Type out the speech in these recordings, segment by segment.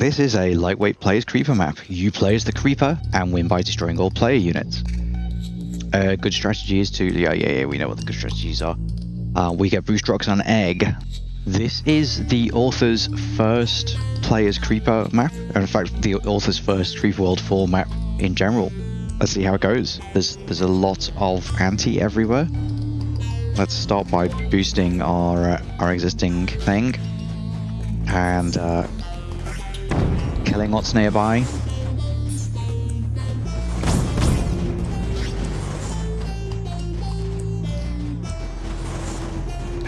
This is a lightweight players creeper map. You play as the creeper and win by destroying all player units. Uh, good strategy is to yeah yeah yeah we know what the good strategies are. Uh, we get boost rocks and egg. This is the author's first players creeper map. In fact, the author's first Creeper World 4 map in general. Let's see how it goes. There's there's a lot of anti everywhere. Let's start by boosting our uh, our existing thing and uh, what's nearby.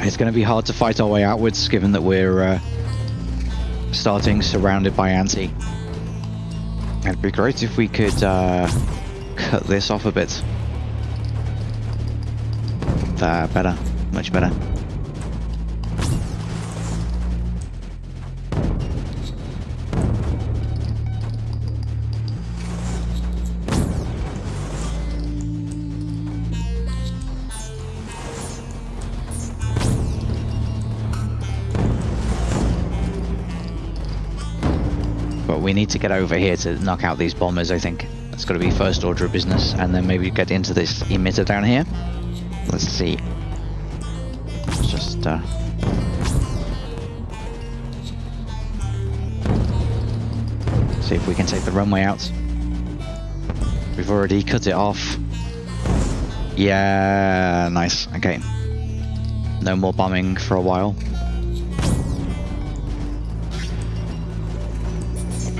It's going to be hard to fight our way outwards, given that we're uh, starting surrounded by anti. It'd be great if we could uh, cut this off a bit. There, better, much better. We need to get over here to knock out these bombers, I think. That's got to be first order of business, and then maybe get into this emitter down here. Let's see. Let's just... Uh... See if we can take the runway out. We've already cut it off. Yeah, nice. Okay. No more bombing for a while.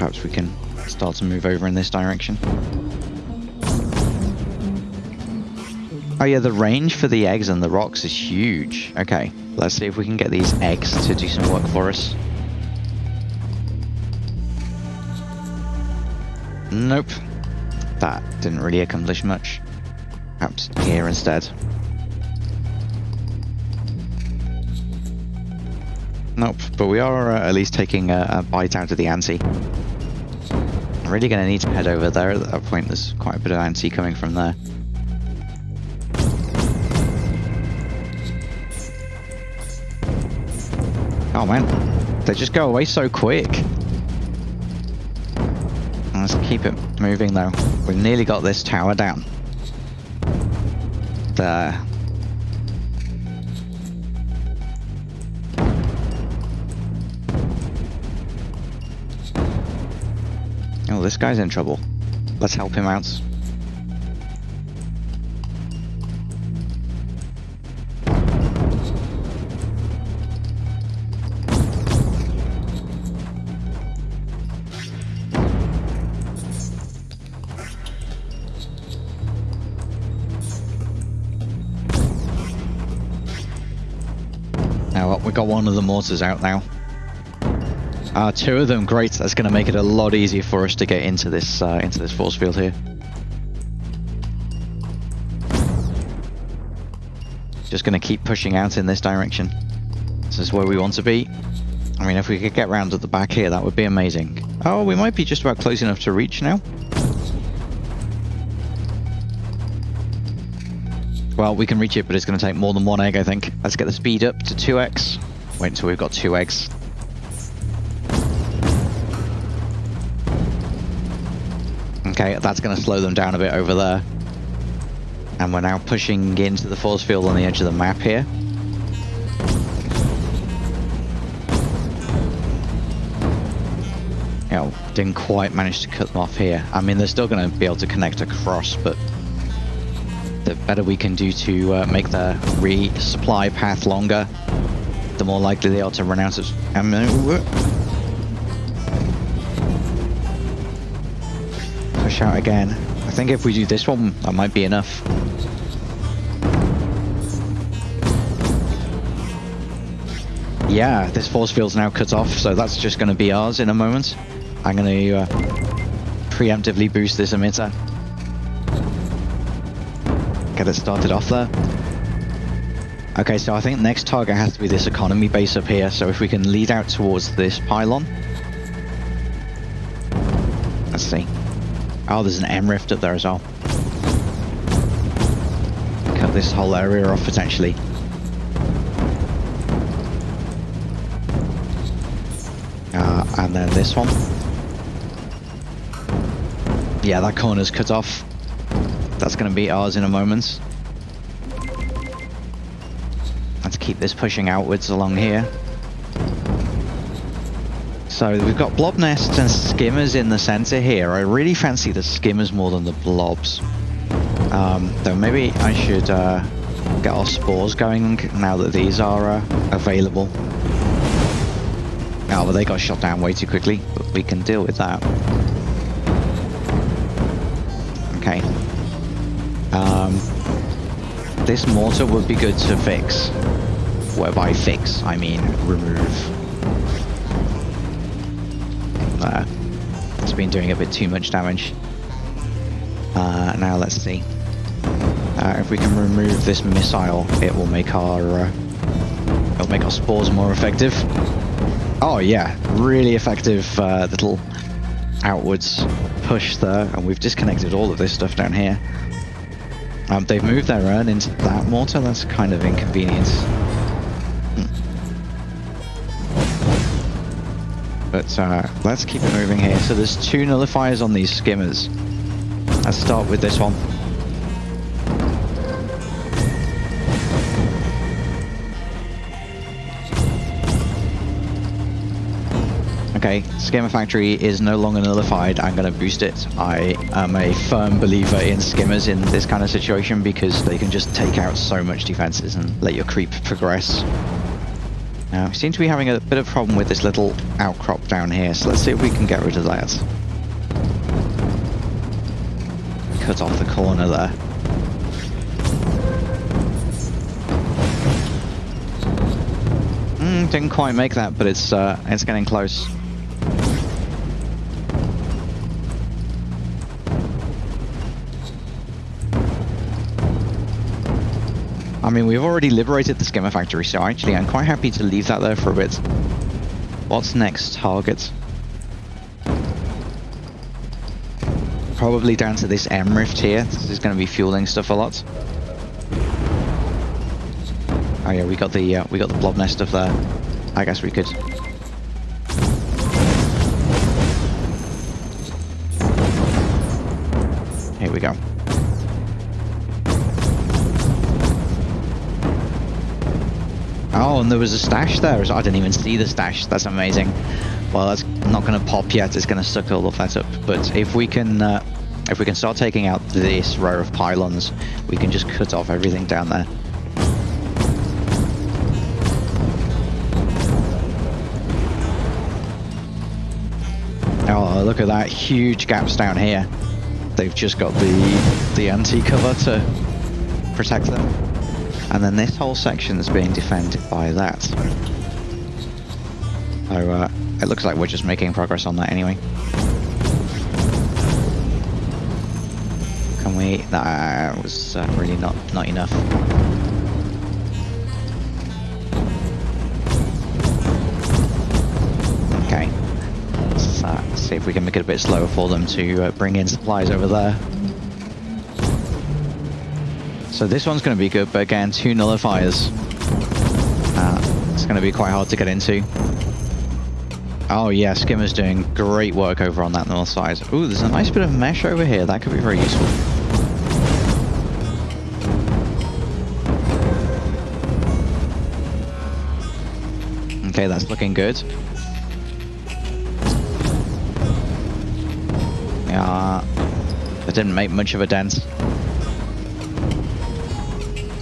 Perhaps we can start to move over in this direction. Oh yeah, the range for the eggs and the rocks is huge. Okay, let's see if we can get these eggs to do some work for us. Nope. That didn't really accomplish much. Perhaps here instead. Nope, but we are uh, at least taking a, a bite out of the anti really going to need to head over there at that point. There's quite a bit of anti coming from there. Oh man, they just go away so quick. Let's keep it moving though. We've nearly got this tower down. There. This guy's in trouble. Let's help him out. Now, we got one of the mortars out now. Uh, two of them, great. That's going to make it a lot easier for us to get into this uh, into this force field here. Just going to keep pushing out in this direction. This is where we want to be. I mean, if we could get round to the back here, that would be amazing. Oh, we might be just about close enough to reach now. Well, we can reach it, but it's going to take more than one egg, I think. Let's get the speed up to 2x. Wait until we've got two eggs. Okay, that's going to slow them down a bit over there. And we're now pushing into the force field on the edge of the map here. You didn't quite manage to cut them off here. I mean, they're still going to be able to connect across, but the better we can do to uh, make the resupply path longer, the more likely they are to run out of ammo. Out again. I think if we do this one, that might be enough. Yeah, this force field's now cut off, so that's just going to be ours in a moment. I'm going to uh, preemptively boost this emitter. Get it started off there. Okay, so I think next target has to be this economy base up here, so if we can lead out towards this pylon. Let's see. Oh, there's an M rift up there as well. Cut this whole area off potentially. Uh, and then this one. Yeah, that corner's cut off. That's going to be ours in a moment. Let's keep this pushing outwards along here. So we've got blob nests and skimmers in the center here. I really fancy the skimmers more than the blobs. Um, though maybe I should uh, get our spores going now that these are uh, available. Oh, but they got shot down way too quickly, but we can deal with that. Okay. Um, this mortar would be good to fix. Whereby fix, I mean remove. It's been doing a bit too much damage. Uh, now let's see. Uh, if we can remove this missile, it will make our uh, it'll make our spores more effective. Oh yeah, really effective uh, little outwards push there, and we've disconnected all of this stuff down here. Um, they've moved their urn into that mortar, that's kind of inconvenient. But uh, let's keep it moving here. So there's two nullifiers on these skimmers. Let's start with this one. Okay, Skimmer Factory is no longer nullified. I'm going to boost it. I am a firm believer in skimmers in this kind of situation because they can just take out so much defenses and let your creep progress. Now, we seem to be having a bit of a problem with this little outcrop down here, so let's see if we can get rid of that. Cut off the corner there. Mm, didn't quite make that, but it's uh, it's getting close. I mean, we've already liberated the skimmer factory, so actually I'm quite happy to leave that there for a bit. What's next target? Probably down to this M rift here. This is going to be fueling stuff a lot. Oh yeah, we got the uh, we got the blob nest stuff there. I guess we could. Here we go. Oh, and there was a stash there. I didn't even see the stash. That's amazing. Well, that's not going to pop yet. It's going to suck all of that up. But if we can, uh, if we can start taking out this row of pylons, we can just cut off everything down there. Oh, look at that! Huge gaps down here. They've just got the the anti-cover to protect them. And then this whole section is being defended by that. So uh, it looks like we're just making progress on that anyway. Can we? That was uh, really not not enough. Okay. Let's, uh, see if we can make it a bit slower for them to uh, bring in supplies over there. So this one's going to be good, but again, two nullifiers. Uh, it's going to be quite hard to get into. Oh yeah, Skimmer's doing great work over on that north side. Ooh, there's a nice bit of mesh over here. That could be very useful. Okay, that's looking good. Yeah, that didn't make much of a dent.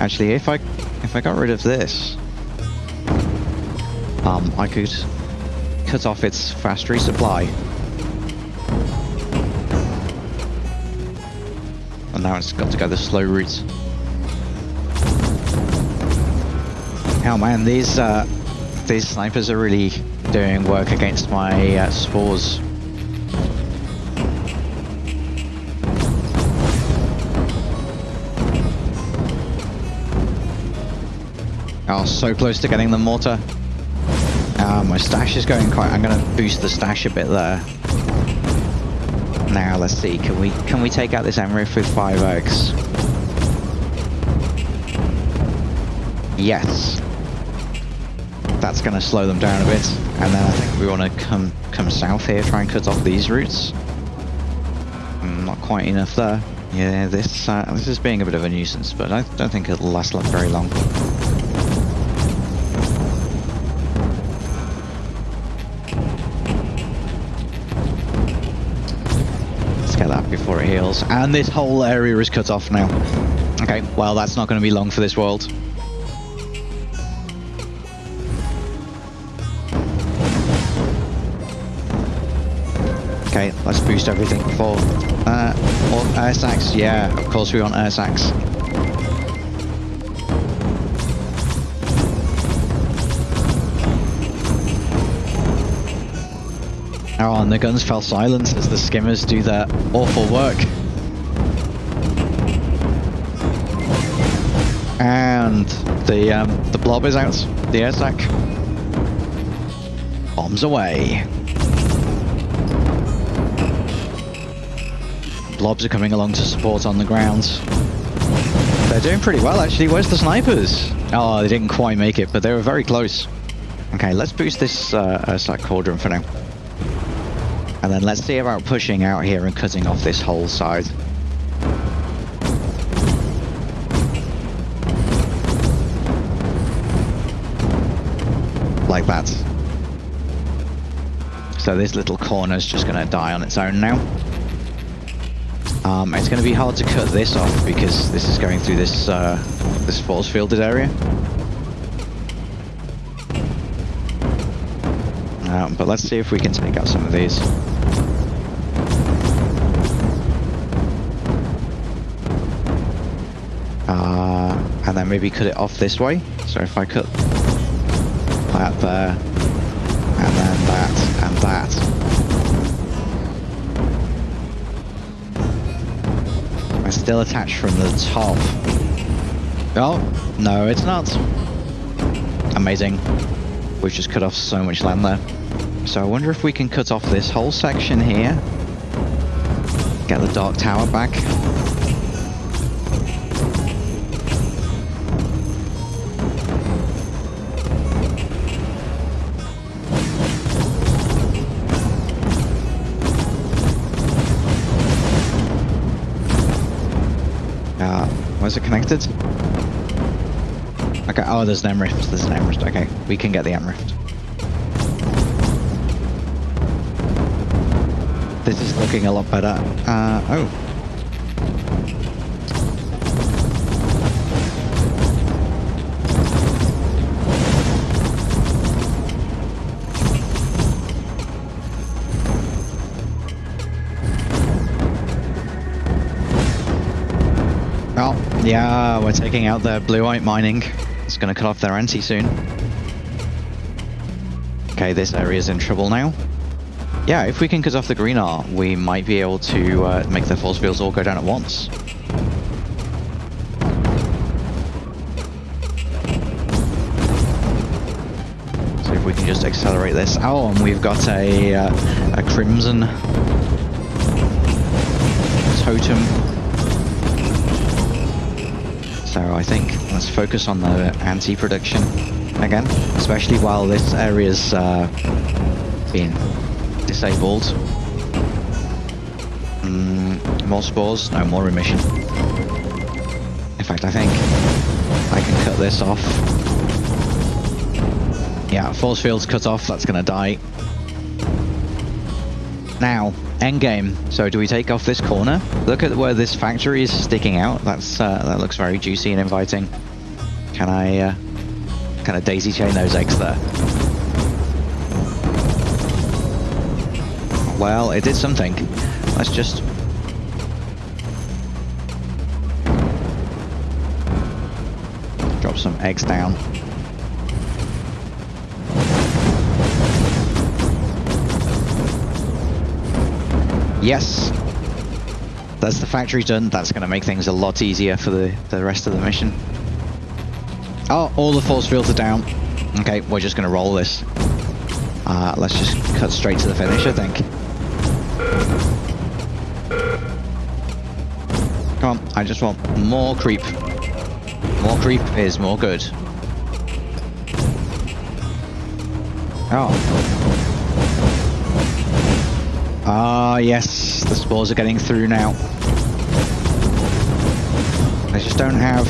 Actually, if I if I got rid of this, um, I could cut off its fast resupply. And now it's got to go the slow route. Oh man, these uh, these snipers are really doing work against my uh, spores. Oh, so close to getting the mortar. Uh, my stash is going quite... I'm going to boost the stash a bit there. Now, let's see. Can we can we take out this M rift with 5x? Yes. That's going to slow them down a bit. And then I think we want to come come south here, try and cut off these routes. Mm, not quite enough there. Yeah, this uh, this is being a bit of a nuisance, but I don't think it'll last very long. That before it heals. And this whole area is cut off now. Okay, well that's not going to be long for this world. Okay, let's boost everything for uh, air sacs. Yeah, of course we want air sacs. Oh, and the guns fell silent as the skimmers do their awful work. And the um, the blob is out. The air sac. Bombs away. blobs are coming along to support on the ground. They're doing pretty well, actually. Where's the snipers? Oh, they didn't quite make it, but they were very close. Okay, let's boost this uh, uh, cauldron for now. And then let's see about pushing out here and cutting off this whole side. Like that. So this little corner is just going to die on its own now. Um, it's going to be hard to cut this off because this is going through this uh, this force fielded area. Um, but let's see if we can take out some of these. Uh, and then maybe cut it off this way. So if I cut that there, and then that, and that, I still attached from the top. Oh, no, it's not. Amazing. We've just cut off so much land there. So I wonder if we can cut off this whole section here. Get the Dark Tower back. Uh, is it connected? Okay, oh, there's an M-Rift, there's an M-Rift. Okay, we can get the M-Rift. This looking a lot better. Uh, oh, Yeah, we're taking out their bluite mining. It's going to cut off their anti soon. Okay, this area is in trouble now. Yeah, if we can cut off the greenar, we might be able to uh, make the force fields all go down at once. So if we can just accelerate this. Oh, and we've got a, uh, a crimson totem so I think let's focus on the anti-production again, especially while this area's uh, being disabled. Mm, more spores, no more remission. In fact, I think I can cut this off. Yeah, force field's cut off, that's gonna die. Now, end game. So do we take off this corner? Look at where this factory is sticking out. That's uh, That looks very juicy and inviting. Can I uh, kind of daisy chain those eggs there? Well, it did something. Let's just... Drop some eggs down. Yes. That's the factory done. That's going to make things a lot easier for the, the rest of the mission. Oh, all the force fields are down. Okay, we're just going to roll this. Uh, let's just cut straight to the finish, I think. Come on, I just want more creep. More creep is more good. Oh. Ah, yes, the spores are getting through now. They just don't have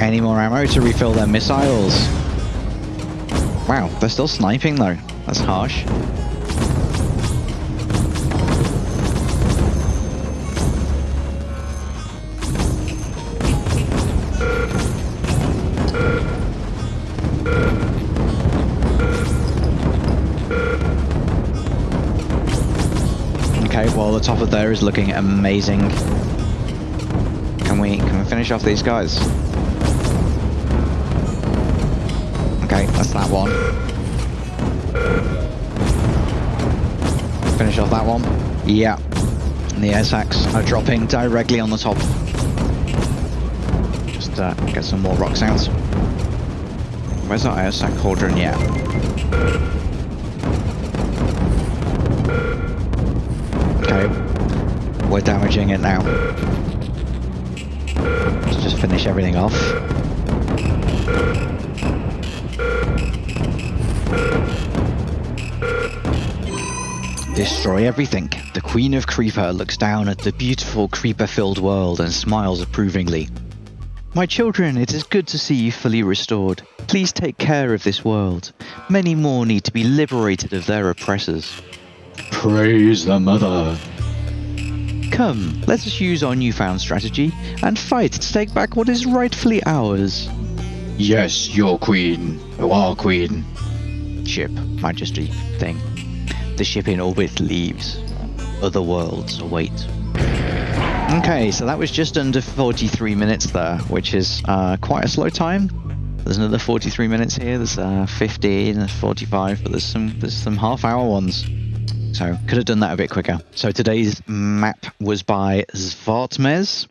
any more ammo to refill their missiles. Wow, they're still sniping though. That's harsh. Okay, well the top of there is looking amazing. Can we can we finish off these guys? Okay, that's that one. Finish off that one. Yeah. And the air sacs are dropping directly on the top. Just uh, get some more rocks out. Where's that air sac cauldron? Yeah. Okay. We're damaging it now. Let's just finish everything off. Destroy everything. The Queen of Creeper looks down at the beautiful creeper-filled world and smiles approvingly. My children, it is good to see you fully restored. Please take care of this world. Many more need to be liberated of their oppressors. Praise the Mother. Come, let us use our newfound strategy and fight to take back what is rightfully ours. Yes, your queen. Our queen. Ship, Majesty, thing. The ship in orbit leaves. Other worlds await. Okay, so that was just under 43 minutes there, which is uh, quite a slow time. There's another 43 minutes here. There's uh, 15, there's 45, but there's some there's some half-hour ones. So could have done that a bit quicker. So today's map was by Zvartmez.